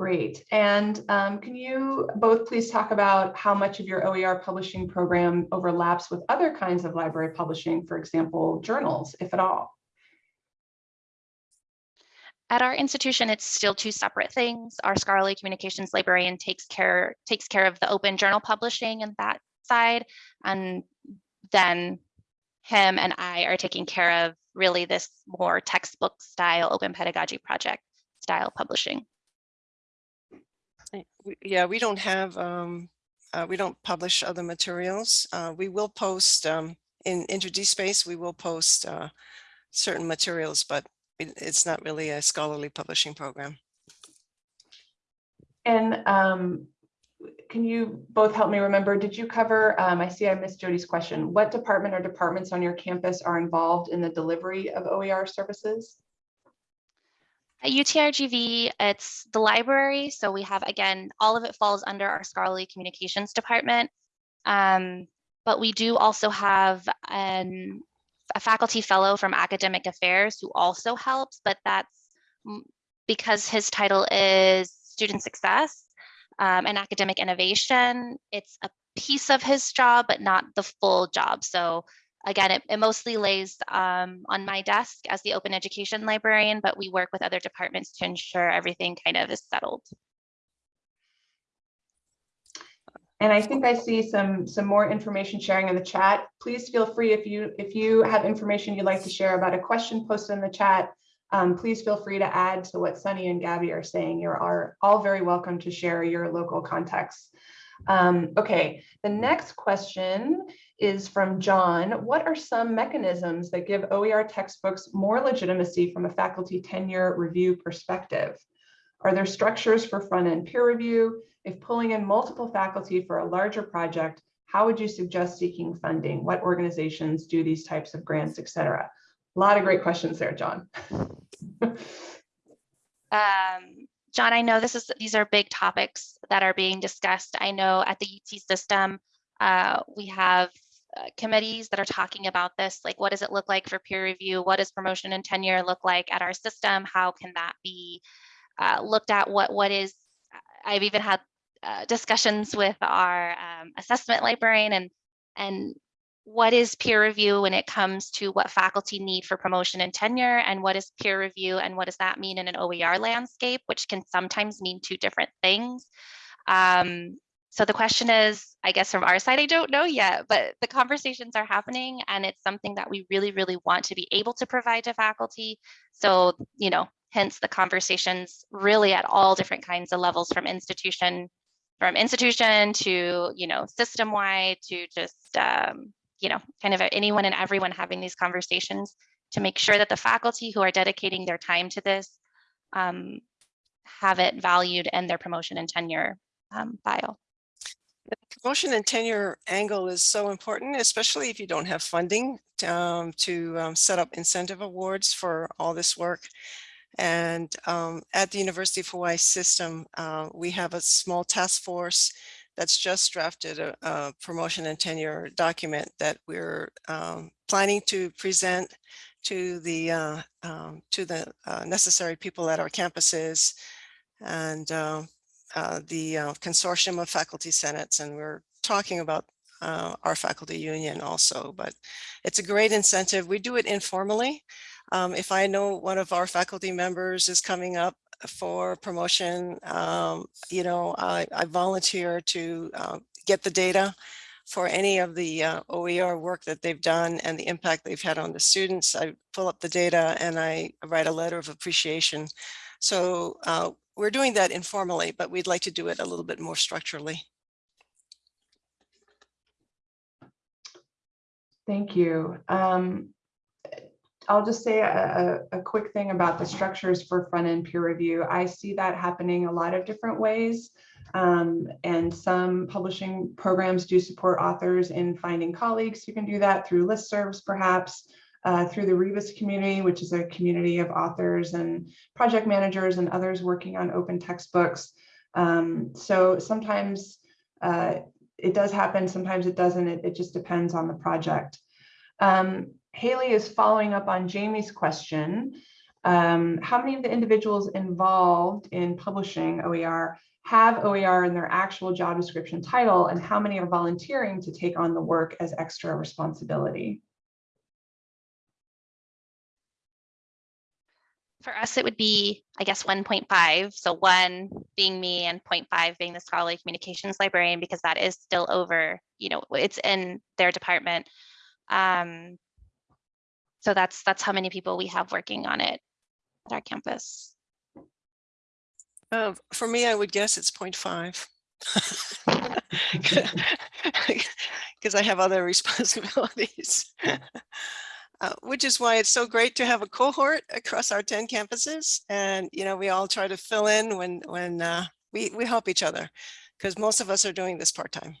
great. And um, can you both please talk about how much of your OER publishing program overlaps with other kinds of library publishing, for example, journals, if at all? At our institution, it's still two separate things. Our scholarly communications librarian takes care takes care of the open journal publishing and that side, and then him and I are taking care of really this more textbook style open pedagogy project style publishing. Yeah, we don't have, um, uh, we don't publish other materials. Uh, we will post, um, in Inter Space, we will post, uh, certain materials, but it's not really a scholarly publishing program. And um, can you both help me remember, did you cover, um, I see I missed Jody's question. What department or departments on your campus are involved in the delivery of OER services? At UTRGV, it's the library. So we have, again, all of it falls under our scholarly communications department. Um, but we do also have an, a faculty fellow from academic affairs who also helps, but that's because his title is student success um, and academic innovation. It's a piece of his job, but not the full job. So again, it, it mostly lays um, on my desk as the open education librarian, but we work with other departments to ensure everything kind of is settled. And I think I see some, some more information sharing in the chat. Please feel free if you, if you have information you'd like to share about a question posted in the chat, um, please feel free to add to what Sunny and Gabby are saying. You're are all very welcome to share your local context. Um, okay, the next question is from John. What are some mechanisms that give OER textbooks more legitimacy from a faculty tenure review perspective? Are there structures for front-end peer review? If pulling in multiple faculty for a larger project, how would you suggest seeking funding? What organizations do these types of grants, et cetera? A lot of great questions there, John. Um, John, I know this is these are big topics that are being discussed. I know at the UT system, uh, we have uh, committees that are talking about this, like what does it look like for peer review? What does promotion and tenure look like at our system? How can that be uh, looked at? What what is? I've even had uh, discussions with our um, assessment librarian and and what is peer review when it comes to what faculty need for promotion and tenure and what is peer review and what does that mean in an OER landscape, which can sometimes mean two different things. Um, so the question is, I guess from our side, I don't know yet, but the conversations are happening and it's something that we really, really want to be able to provide to faculty. So, you know, hence the conversations really at all different kinds of levels from institution, from institution to, you know, system wide to just, um, you know, kind of anyone and everyone having these conversations to make sure that the faculty who are dedicating their time to this um, have it valued in their promotion and tenure um, file. The promotion and tenure angle is so important, especially if you don't have funding um, to um, set up incentive awards for all this work. And um, at the University of Hawaii system, uh, we have a small task force that's just drafted a, a promotion and tenure document that we're um, planning to present to the uh, um, to the uh, necessary people at our campuses and uh, uh, the uh, consortium of faculty senates. And we're talking about uh, our faculty union also, but it's a great incentive. We do it informally. Um, if I know one of our faculty members is coming up for promotion, um, you know, I, I volunteer to uh, get the data for any of the uh, OER work that they've done and the impact they've had on the students. I pull up the data and I write a letter of appreciation. So uh, we're doing that informally, but we'd like to do it a little bit more structurally. Thank you. Um, I'll just say a, a, quick thing about the structures for front-end peer review. I see that happening a lot of different ways. Um, and some publishing programs do support authors in finding colleagues who can do that through listservs, perhaps, uh, through the Rebus community, which is a community of authors and project managers and others working on open textbooks. Um, so sometimes uh, it does happen, sometimes it doesn't. It, it just depends on the project. Um, Haley is following up on Jamie's question. Um, how many of the individuals involved in publishing OER have OER in their actual job description title and how many are volunteering to take on the work as extra responsibility? For us, it would be, I guess, 1.5. So one being me and 0.5 being the scholarly communications librarian, because that is still over, you know, it's in their department. Um, so that's that's how many people we have working on it at our campus. Uh, for me, I would guess it's 0.5. Because I have other responsibilities. Uh, which is why it's so great to have a cohort across our 10 campuses. And, you know, we all try to fill in when, when uh, we, we help each other because most of us are doing this part-time.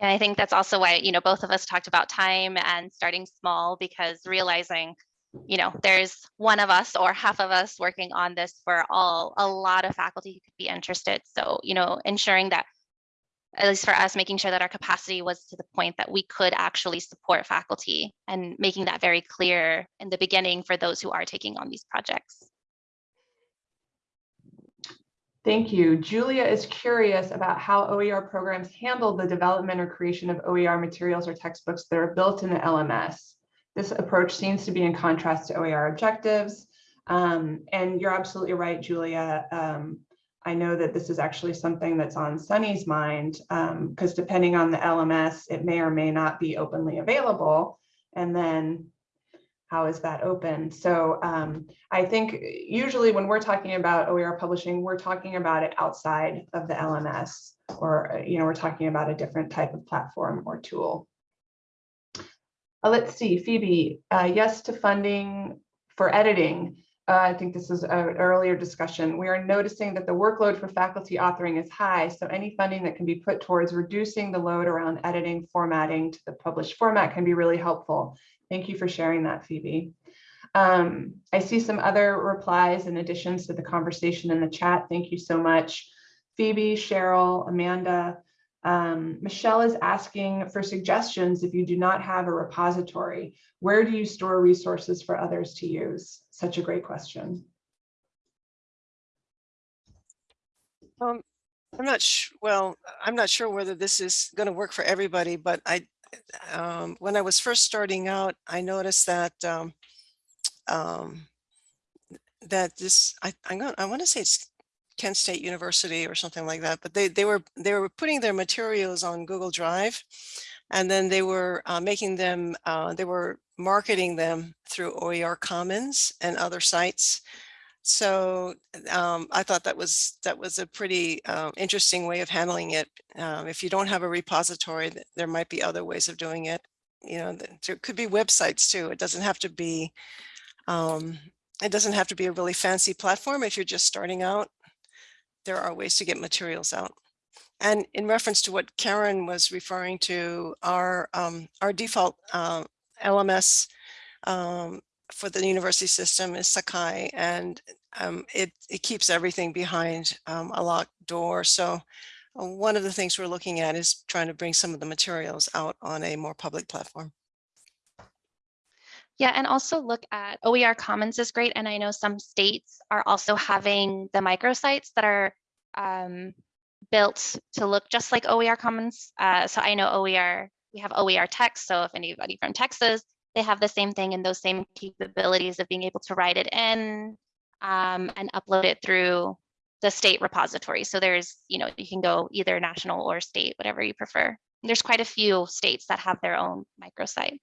And I think that's also why, you know, both of us talked about time and starting small because realizing, you know, there's one of us or half of us working on this for all, a lot of faculty who could be interested. So, you know, ensuring that at least for us, making sure that our capacity was to the point that we could actually support faculty and making that very clear in the beginning for those who are taking on these projects. Thank you. Julia is curious about how OER programs handle the development or creation of OER materials or textbooks that are built in the LMS. This approach seems to be in contrast to OER objectives. Um, and you're absolutely right, Julia. Um, I know that this is actually something that's on Sunny's mind because um, depending on the LMS, it may or may not be openly available. And then how is that open? So um, I think usually when we're talking about OER publishing, we're talking about it outside of the LMS or, you know, we're talking about a different type of platform or tool. Uh, let's see, Phoebe, uh, yes to funding for editing. Uh, I think this is an earlier discussion. We are noticing that the workload for faculty authoring is high, so any funding that can be put towards reducing the load around editing, formatting to the published format can be really helpful. Thank you for sharing that, Phoebe. Um, I see some other replies and additions to the conversation in the chat. Thank you so much. Phoebe, Cheryl, Amanda, um, Michelle is asking for suggestions if you do not have a repository. Where do you store resources for others to use? Such a great question. Um, I'm not. Well, I'm not sure whether this is going to work for everybody, but I, um, when I was first starting out, I noticed that um, um, that this I I'm gonna, I want to say it's Kent State University or something like that, but they, they were they were putting their materials on Google Drive and then they were uh, making them, uh, they were marketing them through OER Commons and other sites. So um, I thought that was that was a pretty uh, interesting way of handling it. Um, if you don't have a repository, there might be other ways of doing it. You know, there could be websites too. It doesn't have to be um, it doesn't have to be a really fancy platform if you're just starting out there are ways to get materials out. And in reference to what Karen was referring to, our um, our default uh, LMS um, for the university system is Sakai, and um, it, it keeps everything behind um, a locked door. So uh, one of the things we're looking at is trying to bring some of the materials out on a more public platform. Yeah, and also look at OER Commons is great. And I know some states are also having the microsites that are um, built to look just like OER Commons. Uh, so I know OER, we have OERTX. So if anybody from Texas, they have the same thing and those same capabilities of being able to write it in um, and upload it through the state repository. So there's, you know, you can go either national or state, whatever you prefer. There's quite a few states that have their own microsite.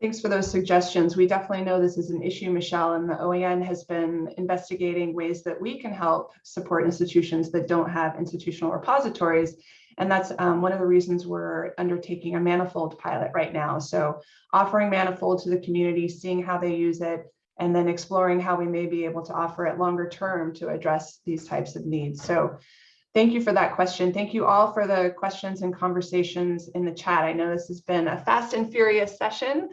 Thanks for those suggestions. We definitely know this is an issue, Michelle, and the OEN has been investigating ways that we can help support institutions that don't have institutional repositories. And that's um, one of the reasons we're undertaking a Manifold pilot right now. So offering Manifold to the community, seeing how they use it, and then exploring how we may be able to offer it longer term to address these types of needs. So thank you for that question. Thank you all for the questions and conversations in the chat. I know this has been a fast and furious session.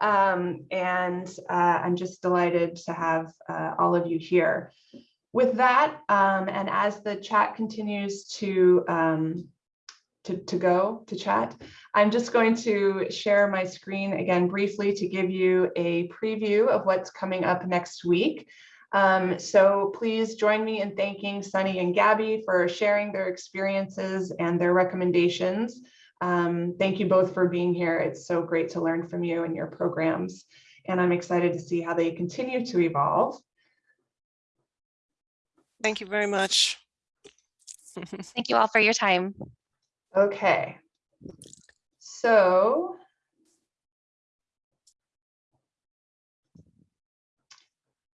Um, and uh, I'm just delighted to have uh, all of you here. With that, um, and as the chat continues to, um, to, to go to chat, I'm just going to share my screen again briefly to give you a preview of what's coming up next week. Um, so please join me in thanking Sunny and Gabby for sharing their experiences and their recommendations. Um, thank you both for being here. It's so great to learn from you and your programs. And I'm excited to see how they continue to evolve. Thank you very much. Thank you all for your time. Okay. So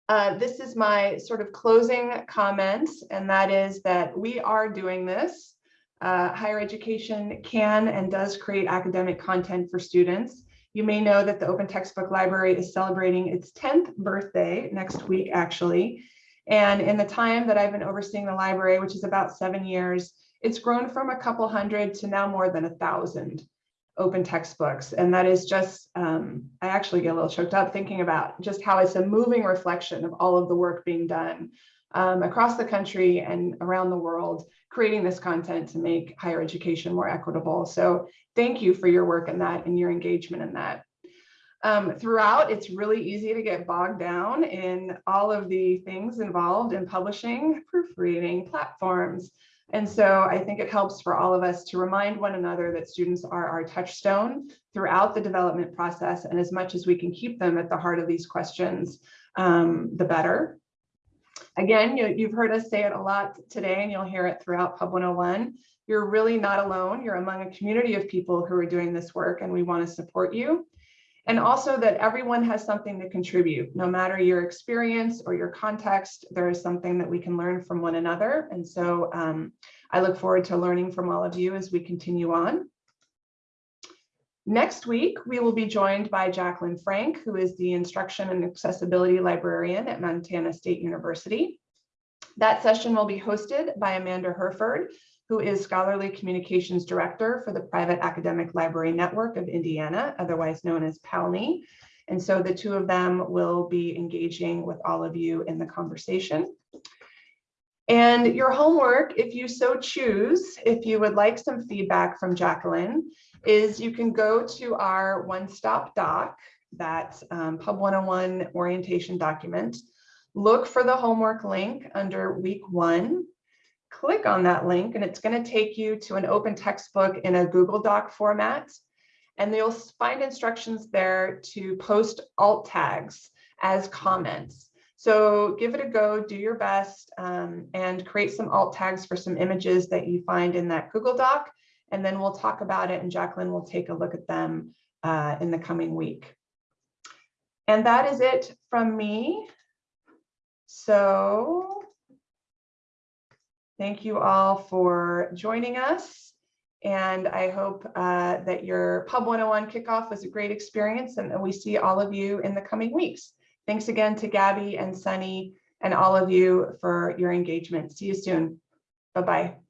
Uh, this is my sort of closing comments, and that is that we are doing this uh, higher education can and does create academic content for students. You may know that the Open Textbook Library is celebrating its 10th birthday next week, actually. And in the time that I've been overseeing the library, which is about seven years, it's grown from a couple hundred to now more than a thousand open textbooks. And that is just, um, I actually get a little choked up thinking about just how it's a moving reflection of all of the work being done um, across the country and around the world, creating this content to make higher education more equitable. So thank you for your work in that and your engagement in that. Um, throughout, it's really easy to get bogged down in all of the things involved in publishing, proofreading, platforms. And so I think it helps for all of us to remind one another that students are our touchstone throughout the development process. And as much as we can keep them at the heart of these questions, um, the better. Again, you, you've heard us say it a lot today and you'll hear it throughout Pub 101. You're really not alone. You're among a community of people who are doing this work and we want to support you. And also that everyone has something to contribute, no matter your experience or your context, there is something that we can learn from one another. And so um, I look forward to learning from all of you as we continue on. Next week, we will be joined by Jacqueline Frank, who is the Instruction and Accessibility Librarian at Montana State University. That session will be hosted by Amanda Hurford, who is Scholarly Communications Director for the Private Academic Library Network of Indiana, otherwise known as PALNI. And so the two of them will be engaging with all of you in the conversation. And your homework, if you so choose, if you would like some feedback from Jacqueline, is you can go to our one-stop doc, that um, Pub 101 orientation document, look for the homework link under week one, click on that link and it's going to take you to an open textbook in a Google Doc format. And you'll find instructions there to post alt tags as comments. So give it a go, do your best, um, and create some alt tags for some images that you find in that Google Doc. And then we'll talk about it and Jacqueline will take a look at them uh, in the coming week. And that is it from me. So thank you all for joining us. And I hope uh, that your Pub 101 kickoff was a great experience and we see all of you in the coming weeks. Thanks again to Gabby and Sunny and all of you for your engagement. See you soon. Bye-bye.